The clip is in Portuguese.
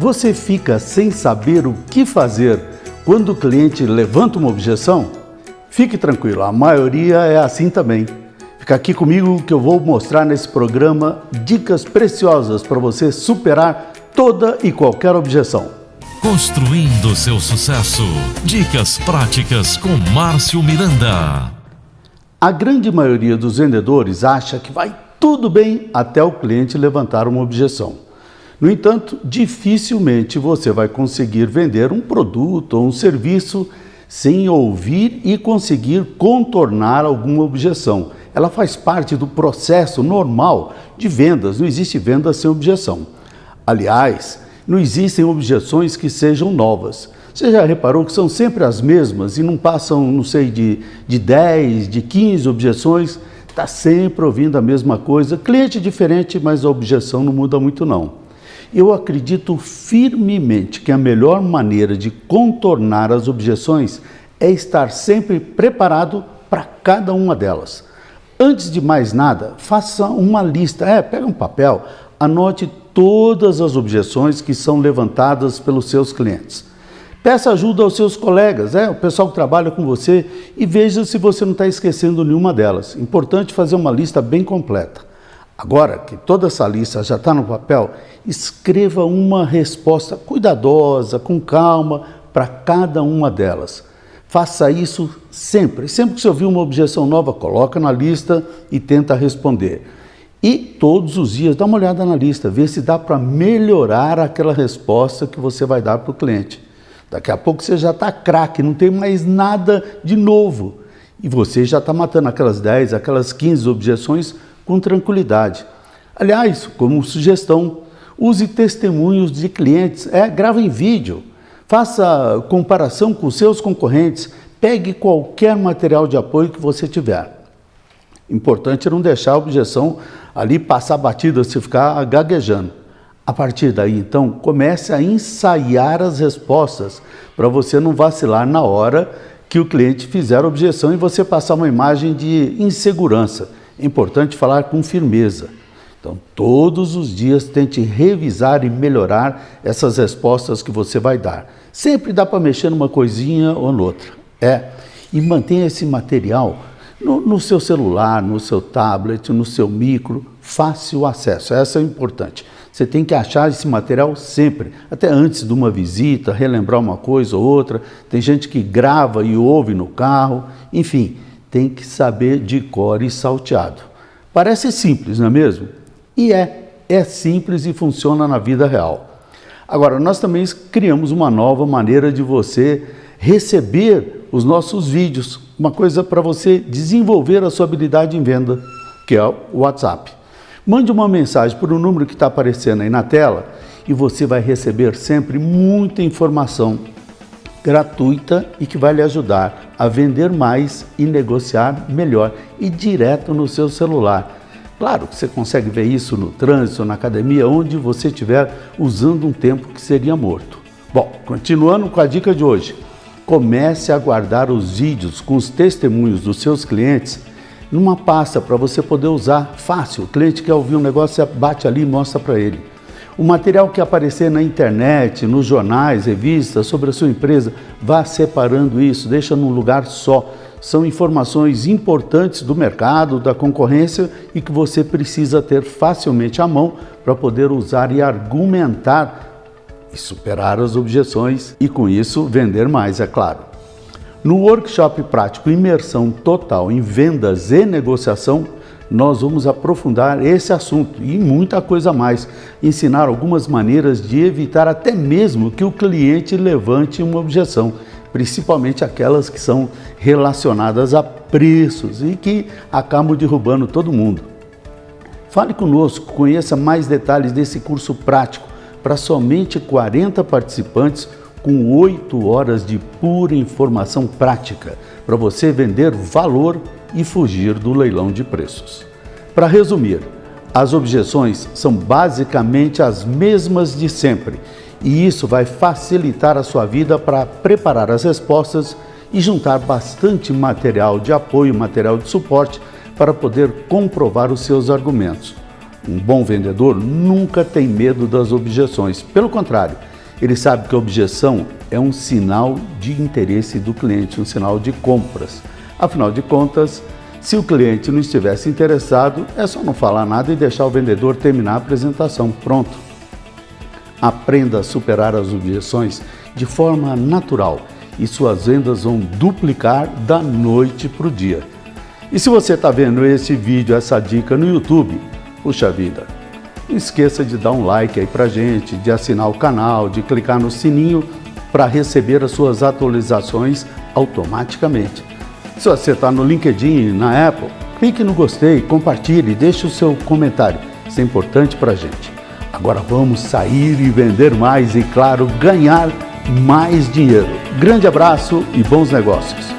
Você fica sem saber o que fazer quando o cliente levanta uma objeção? Fique tranquilo, a maioria é assim também. Fica aqui comigo que eu vou mostrar nesse programa dicas preciosas para você superar toda e qualquer objeção. Construindo seu sucesso. Dicas práticas com Márcio Miranda. A grande maioria dos vendedores acha que vai tudo bem até o cliente levantar uma objeção. No entanto, dificilmente você vai conseguir vender um produto ou um serviço sem ouvir e conseguir contornar alguma objeção. Ela faz parte do processo normal de vendas, não existe venda sem objeção. Aliás, não existem objeções que sejam novas. Você já reparou que são sempre as mesmas e não passam, não sei, de, de 10, de 15 objeções? Está sempre ouvindo a mesma coisa. Cliente diferente, mas a objeção não muda muito não. Eu acredito firmemente que a melhor maneira de contornar as objeções é estar sempre preparado para cada uma delas. Antes de mais nada, faça uma lista. É, pega um papel, anote todas as objeções que são levantadas pelos seus clientes. Peça ajuda aos seus colegas, é, o pessoal que trabalha com você, e veja se você não está esquecendo nenhuma delas. Importante fazer uma lista bem completa. Agora que toda essa lista já está no papel, escreva uma resposta cuidadosa, com calma, para cada uma delas. Faça isso sempre. Sempre que você ouvir uma objeção nova, coloca na lista e tenta responder. E todos os dias dá uma olhada na lista, vê se dá para melhorar aquela resposta que você vai dar para o cliente. Daqui a pouco você já está craque, não tem mais nada de novo. E você já está matando aquelas 10, aquelas 15 objeções com tranquilidade. Aliás, como sugestão, use testemunhos de clientes, é, grave em vídeo, faça comparação com seus concorrentes, pegue qualquer material de apoio que você tiver. Importante não deixar a objeção ali passar batida, se ficar gaguejando. A partir daí, então, comece a ensaiar as respostas para você não vacilar na hora que o cliente fizer objeção e você passar uma imagem de insegurança. É importante falar com firmeza. Então, todos os dias tente revisar e melhorar essas respostas que você vai dar. Sempre dá para mexer numa coisinha ou noutra. É. E mantenha esse material no, no, seu celular, no seu tablet, no seu micro, fácil acesso. Essa é importante. Você tem que achar esse material sempre, até antes de uma visita, relembrar uma coisa ou outra. Tem gente que grava e ouve no carro, enfim, tem que saber de cor e salteado. Parece simples, não é mesmo? E é, é simples e funciona na vida real. Agora, nós também criamos uma nova maneira de você receber os nossos vídeos, uma coisa para você desenvolver a sua habilidade em venda, que é o WhatsApp. Mande uma mensagem por um número que está aparecendo aí na tela e você vai receber sempre muita informação gratuita e que vai lhe ajudar a vender mais e negociar melhor e direto no seu celular. Claro que você consegue ver isso no trânsito, na academia, onde você estiver usando um tempo que seria morto. Bom, continuando com a dica de hoje, comece a guardar os vídeos com os testemunhos dos seus clientes numa pasta para você poder usar fácil. O cliente quer ouvir um negócio, você bate ali e mostra para ele. O material que aparecer na internet, nos jornais, revistas sobre a sua empresa, vá separando isso, deixa num lugar só. São informações importantes do mercado, da concorrência e que você precisa ter facilmente à mão para poder usar e argumentar e superar as objeções e com isso vender mais, é claro. No workshop prático Imersão Total em Vendas e Negociação, nós vamos aprofundar esse assunto e muita coisa mais. Ensinar algumas maneiras de evitar até mesmo que o cliente levante uma objeção, principalmente aquelas que são relacionadas a preços e que acabam derrubando todo mundo. Fale conosco, conheça mais detalhes desse curso prático para somente 40 participantes com oito horas de pura informação prática para você vender valor e fugir do leilão de preços. Para resumir, as objeções são basicamente as mesmas de sempre e isso vai facilitar a sua vida para preparar as respostas e juntar bastante material de apoio, material de suporte para poder comprovar os seus argumentos. Um bom vendedor nunca tem medo das objeções, pelo contrário, Ele sabe que a objeção é um sinal de interesse do cliente, um sinal de compras. Afinal de contas, se o cliente não estivesse interessado, é só não falar nada e deixar o vendedor terminar a apresentação. Pronto. Aprenda a superar as objeções de forma natural e suas vendas vão duplicar da noite para o dia. E se você está vendo esse vídeo, essa dica no YouTube, puxa vida, não esqueça de dar um like aí pra gente, de assinar o canal, de clicar no sininho para receber as suas atualizações automaticamente. Se você está no LinkedIn, na Apple, clique no gostei, compartilhe, deixe o seu comentário. Isso é importante para a gente. Agora vamos sair e vender mais e, claro, ganhar mais dinheiro. Grande abraço e bons negócios.